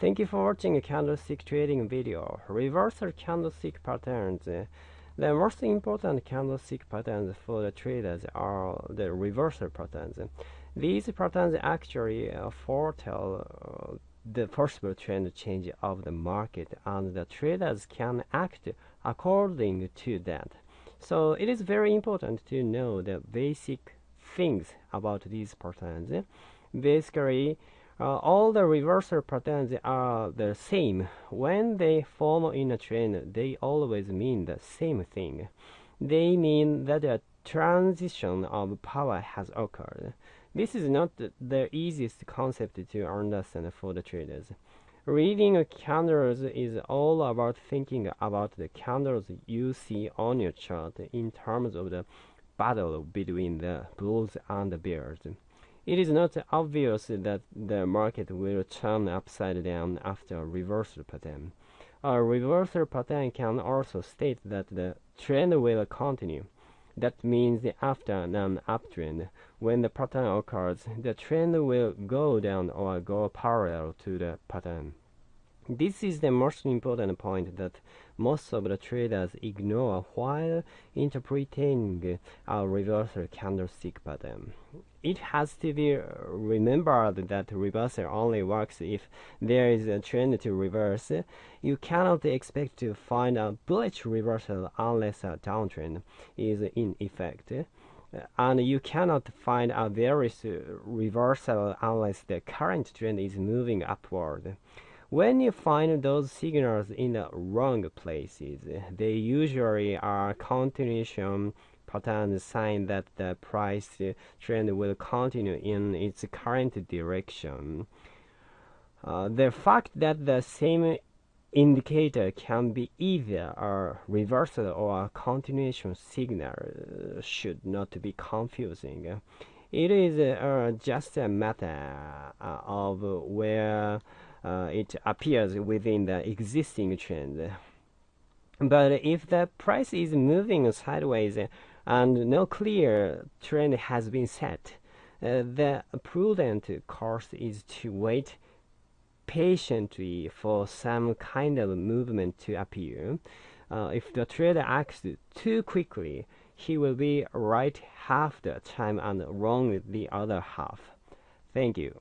Thank you for watching a candlestick trading video. Reversal candlestick patterns. The most important candlestick patterns for the traders are the reversal patterns. These patterns actually uh, foretell uh, the possible trend change of the market and the traders can act according to that. So it is very important to know the basic things about these patterns. Basically, uh, all the reversal patterns are the same. When they form in a trend, they always mean the same thing. They mean that a transition of power has occurred. This is not the easiest concept to understand for the traders. Reading candles is all about thinking about the candles you see on your chart in terms of the battle between the bulls and the bears. It is not obvious that the market will turn upside down after a reversal pattern. A reversal pattern can also state that the trend will continue. That means after an uptrend, when the pattern occurs, the trend will go down or go parallel to the pattern. This is the most important point that most of the traders ignore while interpreting a reversal candlestick pattern. It has to be remembered that reversal only works if there is a trend to reverse. You cannot expect to find a bullish reversal unless a downtrend is in effect and you cannot find a bearish reversal unless the current trend is moving upward. When you find those signals in the wrong places, they usually are continuation patterns sign that the price trend will continue in its current direction. Uh, the fact that the same indicator can be either a reversal or a continuation signal should not be confusing. It is uh, just a matter uh, of where uh, it appears within the existing trend. But if the price is moving sideways and no clear trend has been set, uh, the prudent course is to wait patiently for some kind of movement to appear. Uh, if the trader acts too quickly, he will be right half the time and wrong the other half. Thank you.